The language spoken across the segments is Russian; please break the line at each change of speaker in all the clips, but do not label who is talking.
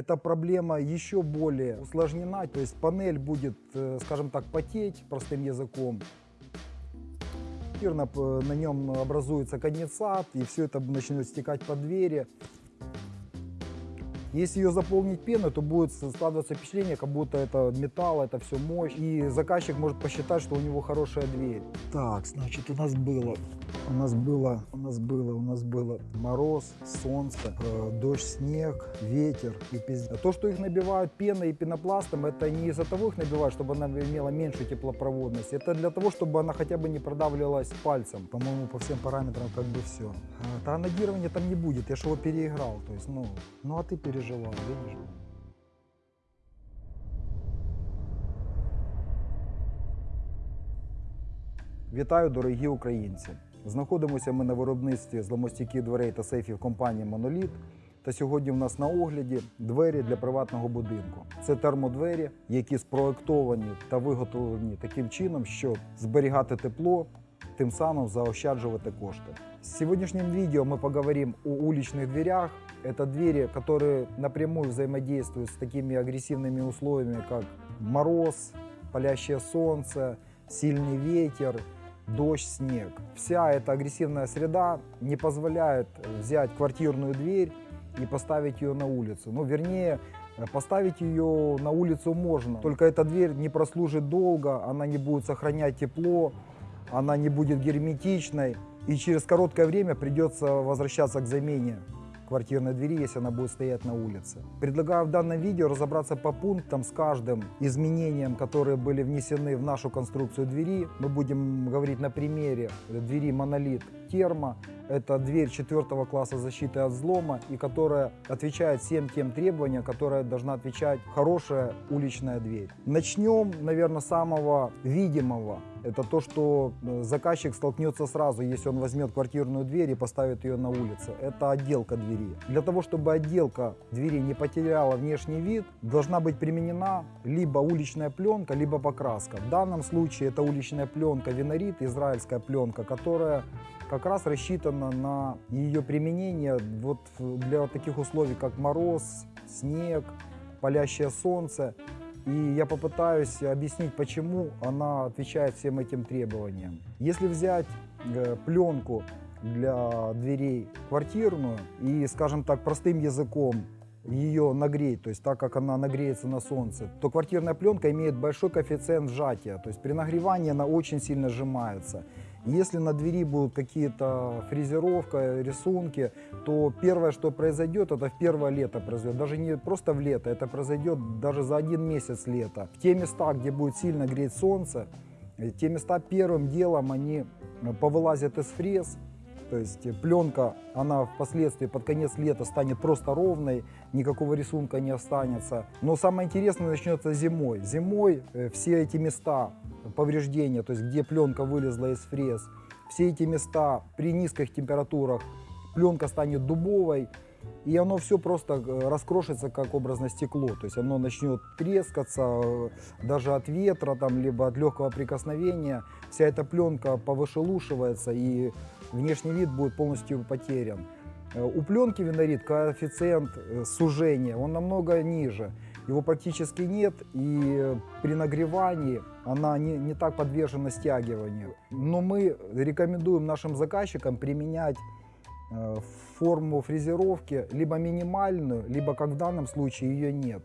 эта проблема еще более усложнена, то есть панель будет, э, скажем так, потеть простым языком. На нем образуется конденсат, и все это начнет стекать по двери. Если ее заполнить пеной, то будет складываться впечатление, как будто это металл, это все мощь. И заказчик может посчитать, что у него хорошая дверь. Так, значит, у нас было, у нас было, у нас было, у нас было мороз, солнце, э, дождь, снег, ветер и пиздец. То, что их набивают пеной и пенопластом, это не из-за того их набивают, чтобы она имела меньшую теплопроводность. Это для того, чтобы она хотя бы не продавливалась пальцем. По-моему, по всем параметрам как бы все. А, Таранодирования там не будет, я же его переиграл. То есть, ну, ну а ты переживал, видишь? Вітаю, дорогі українці! Знаходимося ми на виробництві зломостійких дверей та сейфів компанії Моноліт. Та сьогодні в нас на огляді двері для приватного будинку. Це термодвері, які спроектовані та виготовлені таким чином, щоб зберігати тепло, тим самым заощадживать кошты. В сегодняшнем видео мы поговорим о уличных дверях. Это двери, которые напрямую взаимодействуют с такими агрессивными условиями, как мороз, палящее солнце, сильный ветер, дождь, снег. Вся эта агрессивная среда не позволяет взять квартирную дверь и поставить ее на улицу. Ну, вернее, поставить ее на улицу можно, только эта дверь не прослужит долго, она не будет сохранять тепло, она не будет герметичной, и через короткое время придется возвращаться к замене квартирной двери, если она будет стоять на улице. Предлагаю в данном видео разобраться по пунктам с каждым изменением, которые были внесены в нашу конструкцию двери. Мы будем говорить на примере двери монолит термо. Это дверь четвертого класса защиты от взлома и которая отвечает всем тем требованиям, которые должна отвечать хорошая уличная дверь. Начнем, наверное, с самого видимого. Это то, что э, заказчик столкнется сразу, если он возьмет квартирную дверь и поставит ее на улице. Это отделка двери. Для того, чтобы отделка двери не потеряла внешний вид, должна быть применена либо уличная пленка, либо покраска. В данном случае это уличная пленка Винорит, израильская пленка, которая как раз рассчитана на ее применение вот для таких условий, как мороз, снег, палящее солнце. И я попытаюсь объяснить, почему она отвечает всем этим требованиям. Если взять э, пленку для дверей квартирную и, скажем так, простым языком ее нагреть, то есть так как она нагреется на солнце, то квартирная пленка имеет большой коэффициент сжатия, то есть при нагревании она очень сильно сжимается. Если на двери будут какие-то фрезеровка, рисунки, то первое, что произойдет, это в первое лето произойдет. Даже не просто в лето, это произойдет даже за один месяц лета. В те места, где будет сильно греть солнце, э, те места первым делом они э, повылазят из фрез, то есть пленка, она впоследствии под конец лета станет просто ровной, никакого рисунка не останется. Но самое интересное начнется зимой. Зимой э, все эти места повреждения, то есть где пленка вылезла из фрез, все эти места при низких температурах пленка станет дубовой, и оно все просто э, раскрошится как образное стекло. То есть оно начнет трескаться э, даже от ветра, там, либо от легкого прикосновения. Вся эта пленка повышелушивается и внешний вид будет полностью потерян. Э, У пленки винорит коэффициент э, сужения, он намного ниже. Его практически нет, и э, при нагревании она не, не так подвержена стягиванию. Но мы рекомендуем нашим заказчикам применять форму фрезеровки либо минимальную, либо, как в данном случае, ее нет.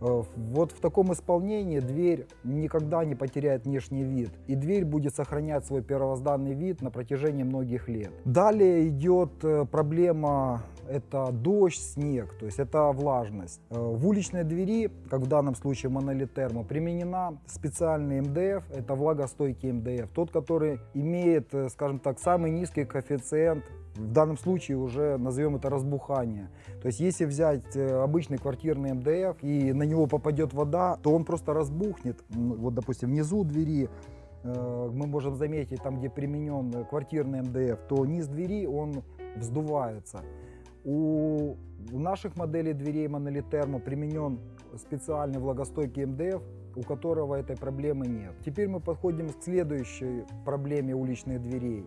Э, Вот в таком исполнении дверь никогда не потеряет внешний вид, и дверь будет сохранять свой первозданный вид на протяжении многих лет. Далее идет э, проблема это дождь, снег, то есть это влажность. Э, В уличной двери, как в данном случае монолит термо, применена специальный МДФ, это влагостойкий МДФ, тот, который имеет, скажем так, самый низкий коэффициент в данном случае уже назовем это разбухание. То есть если взять э, обычный квартирный МДФ и на него попадет вода, то он просто разбухнет. Вот, допустим, внизу двери э, мы можем заметить, там, где применен квартирный МДФ, то низ двери, он вздувается. У, наших моделей дверей Thermo применен специальный влагостойкий МДФ, у которого этой проблемы нет. Теперь мы подходим к следующей проблеме уличных дверей.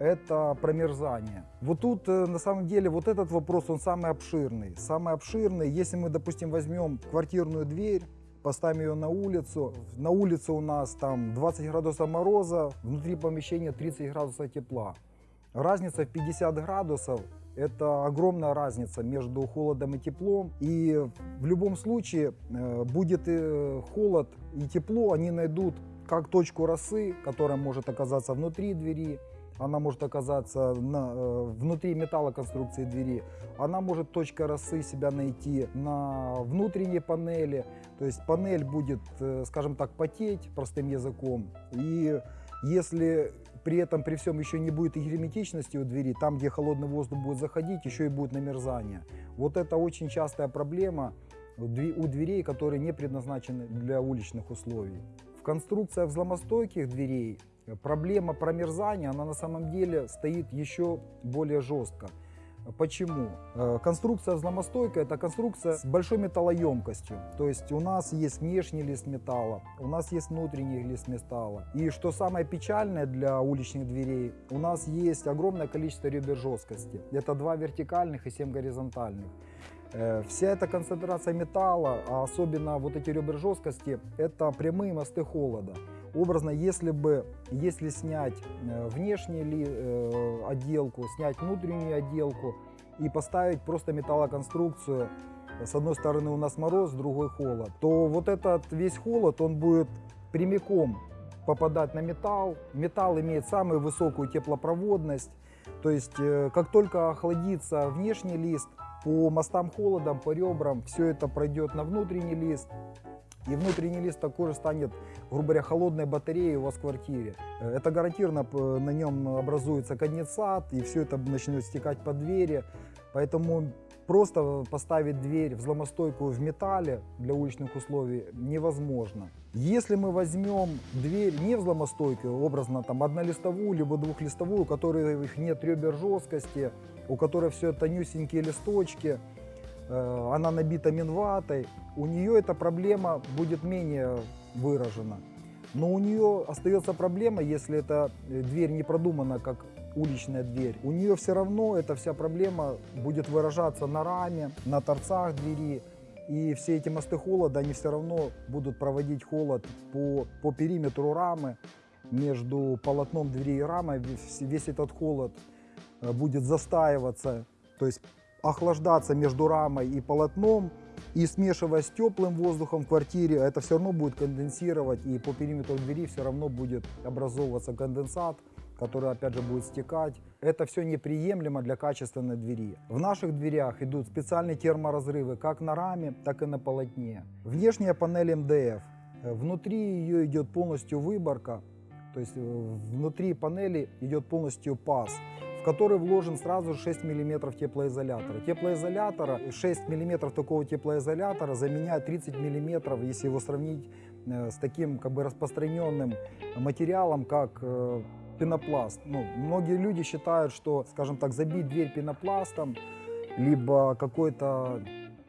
Это промерзание. Вот тут э, на самом деле вот этот вопрос, он самый обширный. Самый обширный, если мы, допустим, возьмем квартирную дверь, поставим ее на улицу, на улице у нас там 20 градусов мороза, внутри помещения 30 градусов тепла. Разница в 50 градусов это огромная разница между холодом и теплом. И в любом случае э, будет и холод и тепло, они найдут как точку росы, которая может оказаться внутри двери, она может оказаться на, э, внутри металлоконструкции двери, она может точка росы себя найти на внутренней панели, то есть панель будет, э, скажем так, потеть простым языком, и если при этом, при всем еще не будет и герметичности у двери, там, где холодный воздух будет заходить, еще и будет намерзание. Вот это очень частая проблема у дверей, которые не предназначены для уличных условий. В конструкциях взломостойких дверей проблема промерзания, она на самом деле стоит еще более жестко. Почему? Э, конструкция взломостойкая – это конструкция с большой металлоемкостью. То есть у нас есть внешний лист металла, у нас есть внутренний лист металла. И что самое печальное для уличных дверей, у нас есть огромное количество ребер жесткости. Это два вертикальных и семь горизонтальных. Э, вся эта концентрация металла, а особенно вот эти ребра жесткости, это прямые мосты холода. Образно, если бы, если снять э, внешнюю ли, э, отделку, снять внутреннюю отделку и поставить просто металлоконструкцию, с одной стороны у нас мороз, с другой холод, то вот этот весь холод, он будет прямиком попадать на металл. Металл имеет самую высокую теплопроводность. То есть, э, как только охладится внешний лист, по мостам холодом, по ребрам, все это пройдет на внутренний лист. И внутренний лист такой же станет, грубо говоря, холодной батареей у вас в квартире. Э, это гарантированно на нем образуется конденсат, и все это начнет стекать по двери. Поэтому просто поставить дверь взломостойкую в металле для уличных условий невозможно. Если мы возьмем дверь не взломостойкую, образно там однолистовую, либо двухлистовую, у которых нет ребер жесткости, у которой все тонюсенькие листочки, она набита минватой, у нее эта проблема будет менее выражена. Но у нее остается проблема, если эта э, дверь не продумана как уличная дверь. У нее все равно эта вся проблема будет выражаться на раме, на торцах двери. И все эти мосты холода, они все равно будут проводить холод по, по периметру рамы. Между полотном двери и рамой весь, весь этот холод э, будет застаиваться. То есть охлаждаться между рамой и полотном, и смешивая с теплым воздухом в квартире, это все равно будет конденсировать, и по периметру двери все равно будет образовываться конденсат, который опять же будет стекать. Это все неприемлемо для качественной двери. В наших дверях идут специальные терморазрывы как на раме, так и на полотне. Внешняя панель МДФ. Внутри ее идет полностью выборка, то есть э, внутри панели идет полностью паз в который вложен сразу 6 мм теплоизолятора. Теплоизолятора, 6 мм такого теплоизолятора заменяет 30 мм, если его сравнить э, с таким как бы распространенным материалом, как э, пенопласт. Ну, многие люди считают, что, скажем так, забить дверь пенопластом, либо какой-то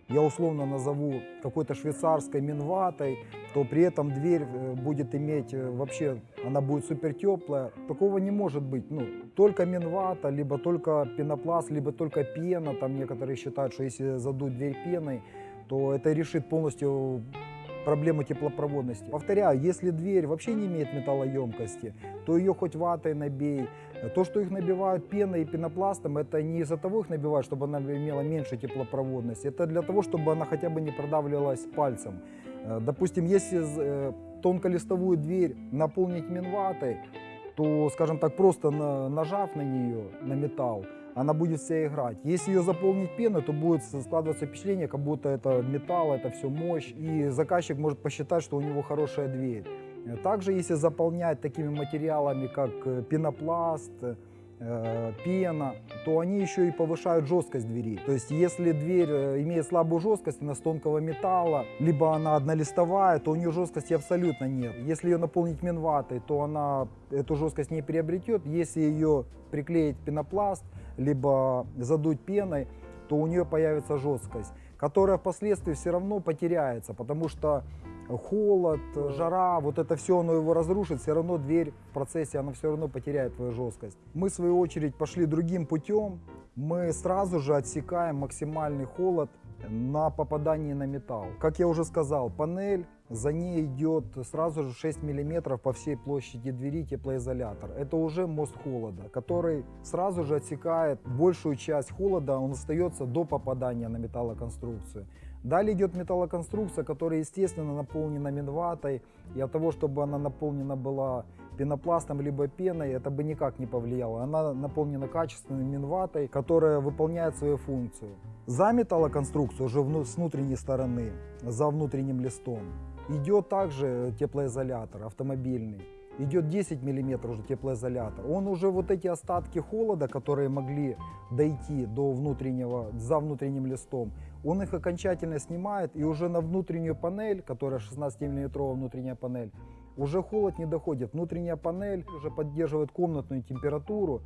я условно назову какой-то швейцарской минватой, то при этом дверь э, будет иметь э, вообще, она будет супер теплая. Такого не может быть. Ну, только минвата, либо только пенопласт, либо только пена. Там некоторые считают, что если задуть дверь пеной, то это решит полностью проблему теплопроводности. Повторяю, если дверь вообще не имеет металлоемкости, то ее хоть ватой набей. То, что их набивают пеной и пенопластом, это не из-за того их набивают, чтобы она имела меньше теплопроводности. Это для того, чтобы она хотя бы не продавливалась пальцем. Э, допустим, если э, тонколистовую дверь наполнить минватой, то, скажем так, просто нажав на нее, на металл, она будет вся играть. Если ее заполнить пеной, то будет складываться впечатление, как будто это металл, это все мощь. И заказчик может посчитать, что у него хорошая дверь. Также, если заполнять такими материалами, как э, пенопласт, э, пена, то они еще и повышают жесткость двери. То есть, если дверь э, имеет слабую жесткость, она с тонкого металла, либо она однолистовая, то у нее жесткости абсолютно нет. Если ее наполнить минватой, то она эту жесткость не приобретет. Если ее приклеить пенопласт, либо задуть пеной, то у нее появится жесткость. которая впоследствии все равно потеряется, потому что холод, жара, вот это все, оно его разрушит, все равно дверь в процессе, она все равно потеряет свою жесткость. Мы, в свою очередь, пошли другим путем. Мы сразу же отсекаем максимальный холод на попадании на металл. Как я уже сказал, панель, за ней идет сразу же 6 мм по всей площади двери теплоизолятор. Это уже мост холода, который сразу же отсекает большую часть холода, он остается до попадания на металлоконструкцию. Далее идет металлоконструкция, которая, естественно, наполнена минватой. И от того, чтобы она наполнена была пенопластом либо пеной, это бы никак не повлияло. Она наполнена качественной минватой, которая выполняет свою функцию. За металлоконструкцию уже с внутренней стороны, за внутренним листом, идет также теплоизолятор автомобильный идет 10 миллиметров уже теплоизолятор. Он уже вот эти остатки холода, которые могли дойти до внутреннего, за внутренним листом, он их окончательно снимает и уже на внутреннюю панель, которая 16 миллиметровая внутренняя панель, уже холод не доходит. Внутренняя панель уже поддерживает комнатную температуру,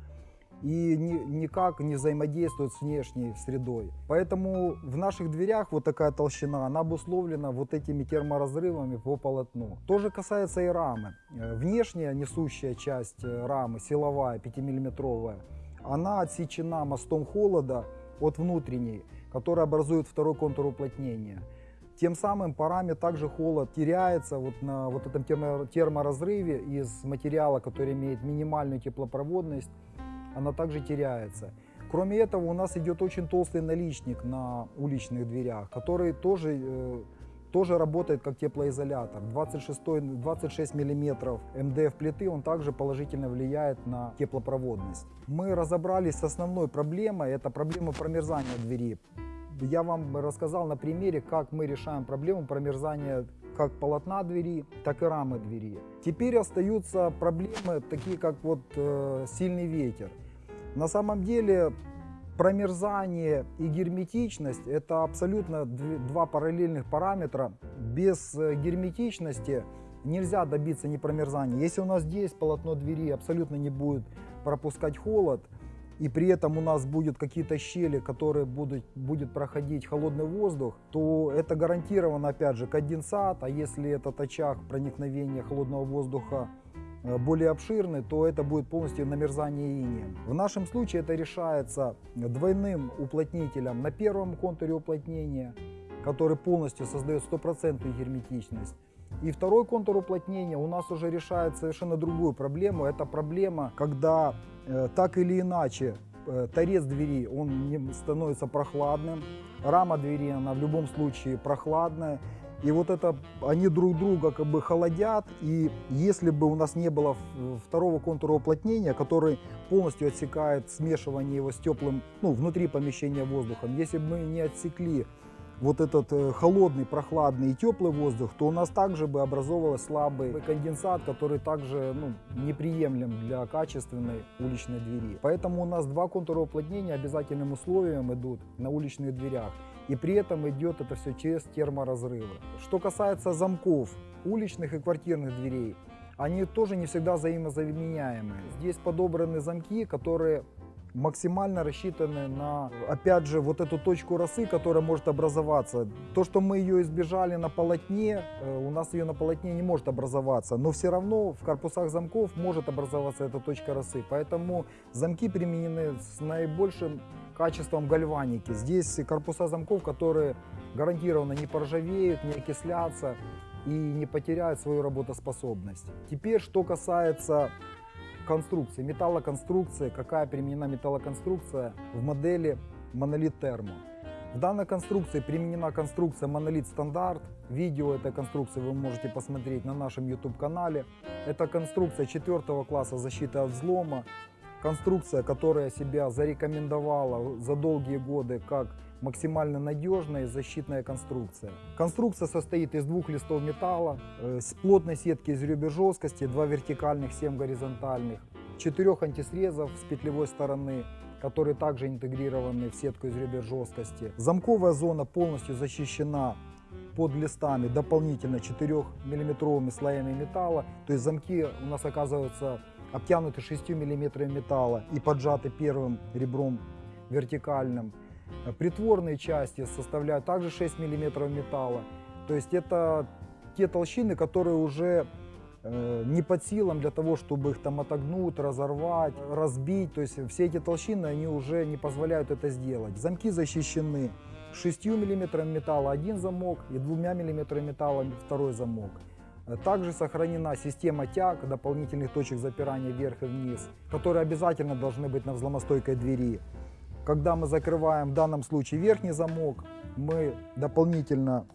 и ни, никак не взаимодействует с внешней средой. Поэтому в наших дверях вот такая толщина, она обусловлена вот этими терморазрывами по полотну. То же касается и рамы. Э, внешняя несущая часть э, рамы, силовая, 5-миллиметровая, она отсечена мостом холода от внутренней, который образует второй контур уплотнения. Тем самым по раме также холод теряется вот на вот этом терморазрыве из материала, который имеет минимальную теплопроводность она также теряется. Кроме этого, у нас идет очень толстый наличник на уличных дверях, который тоже, э, тоже работает как теплоизолятор. 26, 26 мм МДФ плиты, он также положительно влияет на теплопроводность. Мы разобрались с основной проблемой, это проблема промерзания двери. Я вам рассказал на примере, как мы решаем проблему промерзания как полотна двери, так и рамы двери. Теперь остаются проблемы, такие как вот э, сильный ветер. На самом деле промерзание и герметичность это абсолютно два параллельных параметра. Без э, герметичности нельзя добиться не промерзания. Если у нас здесь полотно двери абсолютно не будет пропускать холод, и при этом у нас будут какие-то щели, которые будут, будет проходить холодный воздух, то это гарантированно опять же конденсат, а если этот очаг проникновения холодного воздуха более обширный, то это будет полностью намерзание инеем. В нашем случае это решается двойным уплотнителем на первом контуре уплотнения, который полностью создает стопроцентную герметичность. И второй контур уплотнения у нас уже решает совершенно другую проблему. Это проблема, когда э, так или иначе э, торец двери он не становится прохладным, рама двери она в любом случае прохладная, и вот это, они друг друга как бы холодят, и если бы у нас не было второго контура уплотнения, который полностью отсекает смешивание его с теплым, ну, внутри помещения воздухом, если бы мы не отсекли вот этот э, холодный, прохладный и теплый воздух, то у нас также бы образовывался слабый конденсат, который также ну, неприемлем для качественной уличной двери. Поэтому у нас два контура уплотнения обязательным условием идут на уличных дверях. И при этом идет это все через терморазрывы. Что касается замков, уличных и квартирных дверей, они тоже не всегда взаимозаменяемые. Здесь подобраны замки, которые максимально рассчитаны на, опять же, вот эту точку росы, которая может образоваться. То, что мы ее избежали на полотне, э, у нас ее на полотне не может образоваться, но все равно в корпусах замков может образоваться эта точка росы. Поэтому замки применены с наибольшим качеством гальваники. Здесь корпуса замков, которые гарантированно не поржавеют, не окислятся и не потеряют свою работоспособность. Теперь, что касается конструкции, металлоконструкции, какая применена металлоконструкция в модели монолит термо. В данной конструкции применена конструкция монолит стандарт. Видео этой конструкции вы можете посмотреть на нашем YouTube канале. Это конструкция четвертого класса защиты от взлома. Конструкция, которая себя зарекомендовала за долгие годы как максимально надежная защитная конструкция. Конструкция состоит из двух листов металла, э, с плотной сетки из ребер жесткости, два вертикальных, семь горизонтальных, четырех антисрезов с петлевой стороны, которые также интегрированы в сетку из ребер жесткости. Замковая зона полностью защищена под листами дополнительно 4-миллиметровыми слоями металла. То есть замки у нас оказываются обтянуты 6 мм металла и поджаты первым ребром вертикальным. Э, Притворные части составляют также 6 мм металла. То есть это те толщины, которые уже э, не под силам для того, чтобы их там отогнуть, разорвать, разбить. То есть все эти толщины, они уже не позволяют это сделать. Замки защищены 6 мм металла один замок и 2 мм металла второй замок. Э, Также сохранена система тяг, дополнительных точек запирания вверх и вниз, которые обязательно должны быть на взломостойкой двери. Когда мы закрываем в данном случае верхний замок, мы дополнительно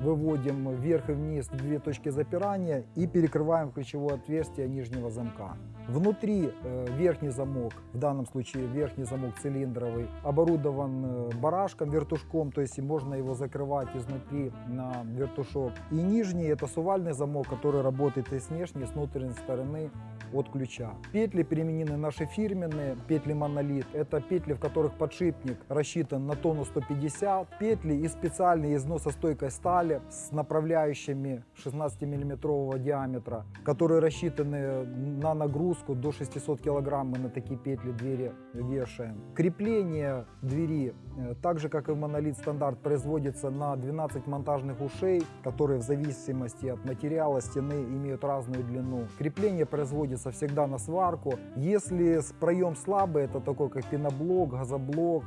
выводим вверх и вниз две точки запирания и перекрываем ключевое отверстие нижнего замка. Внутри э, верхний замок, в данном случае верхний замок цилиндровый, оборудован э, барашком, вертушком, то есть можно его закрывать изнутри на вертушок. И нижний это сувальный замок, который работает и с внешней, и с внутренней стороны от ключа. Петли применены наши фирменные, петли монолит. Это петли, в которых подшипник рассчитан на тонну 150. Петли и специальные износостойкой стали с направляющими 16-миллиметрового диаметра, которые рассчитаны на нагрузку до 600 килограмм. Мы на такие петли двери вешаем. Крепление двери, э, так же как и в монолит стандарт, производится на 12 монтажных ушей, которые в зависимости от материала стены имеют разную длину. Крепление производится всегда на сварку. Если проем слабый, это такой как пеноблок, газоблок,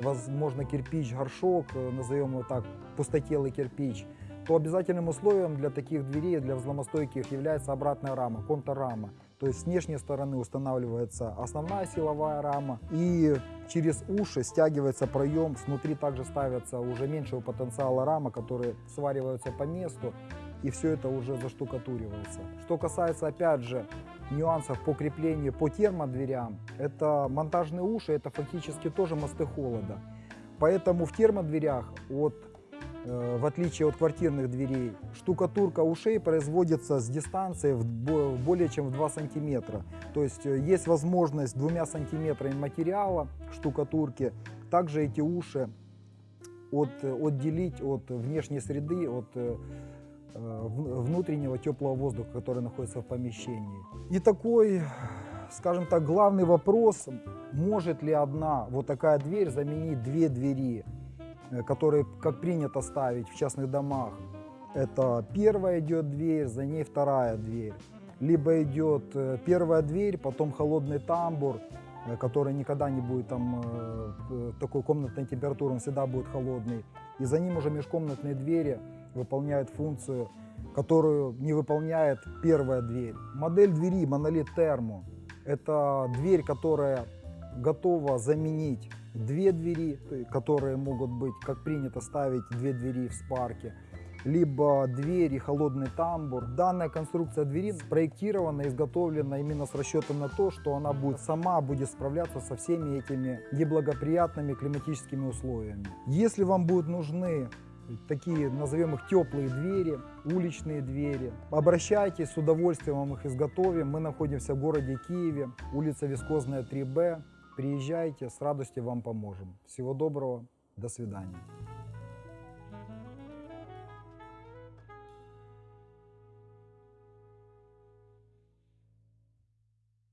возможно кирпич, горшок, э, назовем его так, пустотелый кирпич, то обязательным условием для таких дверей, для взломостойких является обратная рама, контррама. То есть с внешней стороны устанавливается основная силовая рама и через уши стягивается проем, снутри также ставятся уже меньшего потенциала рама, которые свариваются по месту и все это уже заштукатуривается. Что касается опять же нюансов по креплению по термодверям, это монтажные уши, это фактически тоже мосты холода. Поэтому в термодверях от в отличие от квартирных дверей, штукатурка ушей производится с дистанции в бо- более чем в 2 сантиметра. То есть э, есть возможность двумя сантиметрами материала штукатурки также эти уши от, э, отделить от внешней среды, от э, э, внутреннего теплого воздуха, который находится в помещении. И такой, скажем так, главный вопрос, может ли одна вот такая дверь заменить две двери, э, которые, как принято ставить в частных домах. Это первая идет дверь, за ней вторая дверь. Либо идет э, первая дверь, потом холодный тамбур, э, который никогда не будет там э, э, такой комнатной температуры, он всегда будет холодный. И за ним уже межкомнатные двери выполняют функцию, которую не выполняет первая дверь. Модель двери Monolith Thermo – это дверь, которая готова заменить две двери, которые могут быть, как принято ставить две двери в спарке, либо двери, холодный тамбур. Данная конструкция двери спроектирована, изготовлена именно с расчетом на то, что она будет сама будет справляться со всеми этими неблагоприятными климатическими условиями. Если вам будут нужны такие, назовем их теплые двери, уличные двери. Обращайтесь, с удовольствием вам их изготовим. Мы находимся в городе Киеве, улица Вискозная 3Б. Приезжайте, с радостью вам поможем. Всего доброго, до свидания.